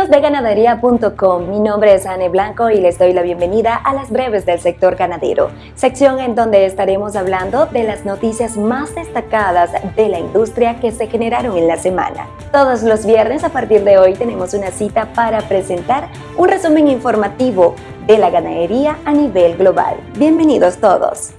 Amigos de ganadería.com, mi nombre es Anne Blanco y les doy la bienvenida a las breves del sector ganadero, sección en donde estaremos hablando de las noticias más destacadas de la industria que se generaron en la semana. Todos los viernes a partir de hoy tenemos una cita para presentar un resumen informativo de la ganadería a nivel global. Bienvenidos todos.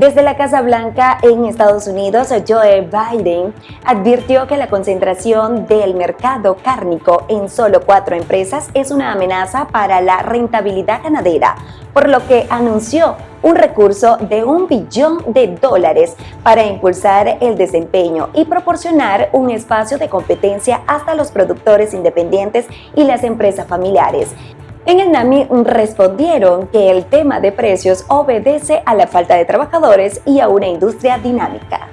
Desde la Casa Blanca en Estados Unidos, Joe Biden advirtió que la concentración del mercado cárnico en solo cuatro empresas es una amenaza para la rentabilidad ganadera, por lo que anunció un recurso de un billón de dólares para impulsar el desempeño y proporcionar un espacio de competencia hasta los productores independientes y las empresas familiares. En el NAMI respondieron que el tema de precios obedece a la falta de trabajadores y a una industria dinámica.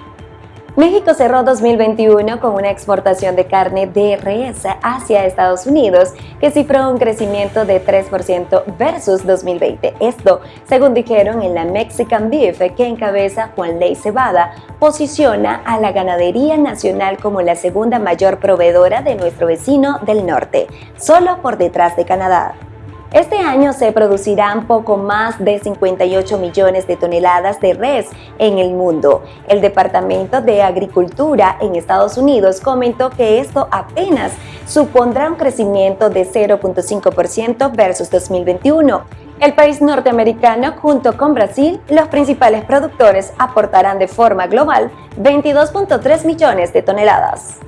México cerró 2021 con una exportación de carne de res hacia Estados Unidos que cifró un crecimiento de 3% versus 2020. Esto, según dijeron en la Mexican Beef que encabeza Juan Ley Cebada, posiciona a la ganadería nacional como la segunda mayor proveedora de nuestro vecino del norte, solo por detrás de Canadá. Este año se producirán poco más de 58 millones de toneladas de res en el mundo. El Departamento de Agricultura en Estados Unidos comentó que esto apenas supondrá un crecimiento de 0.5% versus 2021. El país norteamericano, junto con Brasil, los principales productores aportarán de forma global 22.3 millones de toneladas.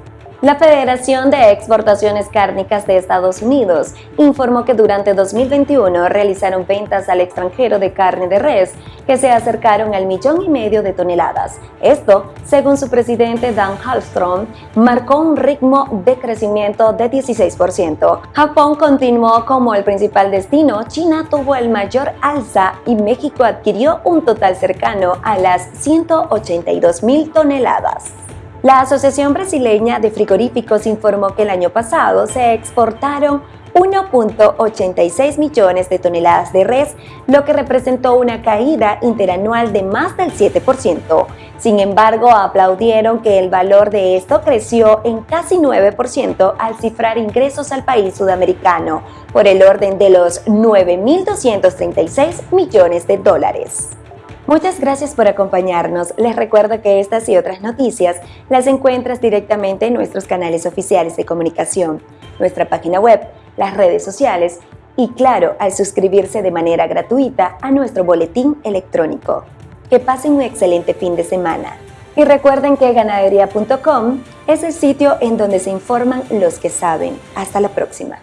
La Federación de Exportaciones Cárnicas de Estados Unidos informó que durante 2021 realizaron ventas al extranjero de carne de res que se acercaron al millón y medio de toneladas. Esto, según su presidente Dan Hallstrom, marcó un ritmo de crecimiento de 16%. Japón continuó como el principal destino, China tuvo el mayor alza y México adquirió un total cercano a las 182 mil toneladas. La Asociación Brasileña de Frigoríficos informó que el año pasado se exportaron 1.86 millones de toneladas de res, lo que representó una caída interanual de más del 7%. Sin embargo, aplaudieron que el valor de esto creció en casi 9% al cifrar ingresos al país sudamericano, por el orden de los 9.236 millones de dólares. Muchas gracias por acompañarnos. Les recuerdo que estas y otras noticias las encuentras directamente en nuestros canales oficiales de comunicación, nuestra página web, las redes sociales y claro, al suscribirse de manera gratuita a nuestro boletín electrónico. Que pasen un excelente fin de semana. Y recuerden que ganadería.com es el sitio en donde se informan los que saben. Hasta la próxima.